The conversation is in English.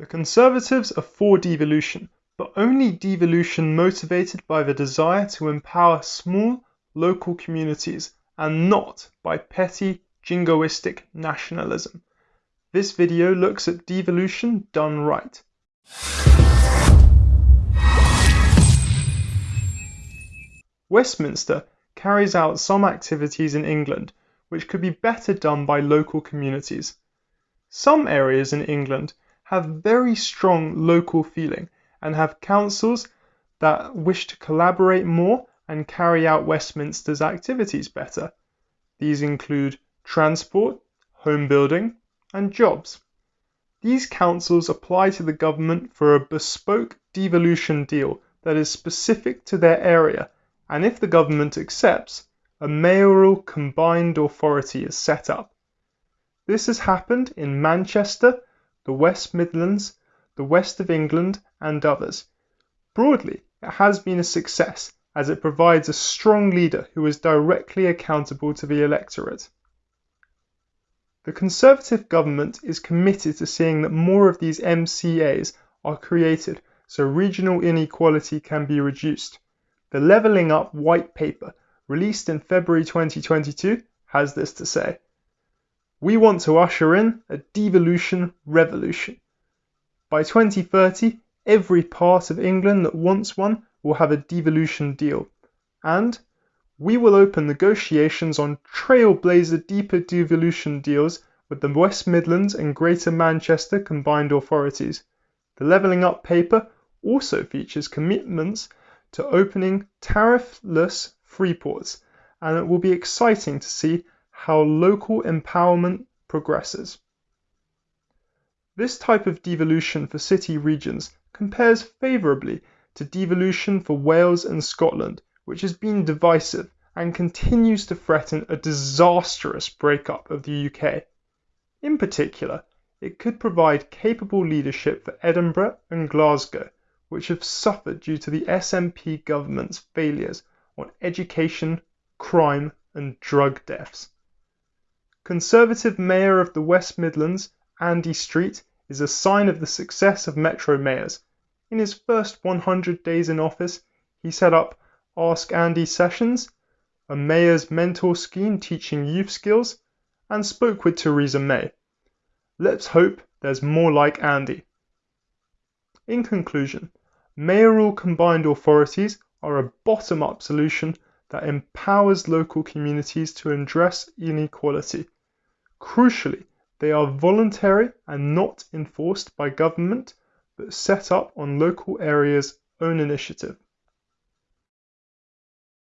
The Conservatives are for devolution, but only devolution motivated by the desire to empower small local communities and not by petty jingoistic nationalism. This video looks at devolution done right. Westminster carries out some activities in England which could be better done by local communities. Some areas in England have very strong local feeling and have councils that wish to collaborate more and carry out Westminster's activities better. These include transport, home building, and jobs. These councils apply to the government for a bespoke devolution deal that is specific to their area, and if the government accepts, a mayoral combined authority is set up. This has happened in Manchester, the West Midlands, the West of England, and others. Broadly, it has been a success as it provides a strong leader who is directly accountable to the electorate. The Conservative government is committed to seeing that more of these MCAs are created so regional inequality can be reduced. The Levelling Up White Paper, released in February 2022, has this to say. We want to usher in a devolution revolution. By 2030, every part of England that wants one will have a devolution deal. And we will open negotiations on trailblazer deeper devolution deals with the West Midlands and Greater Manchester combined authorities. The Levelling Up paper also features commitments to opening tariffless free ports, and it will be exciting to see how local empowerment progresses. This type of devolution for city regions compares favourably to devolution for Wales and Scotland, which has been divisive and continues to threaten a disastrous breakup of the UK. In particular, it could provide capable leadership for Edinburgh and Glasgow, which have suffered due to the SNP government's failures on education, crime, and drug deaths. Conservative Mayor of the West Midlands, Andy Street, is a sign of the success of Metro mayors. In his first 100 days in office, he set up Ask Andy Sessions, a mayor's mentor scheme teaching youth skills, and spoke with Theresa May. Let's hope there's more like Andy. In conclusion, mayoral combined authorities are a bottom up solution that empowers local communities to address inequality. Crucially, they are voluntary and not enforced by government, but set up on local areas' own initiative.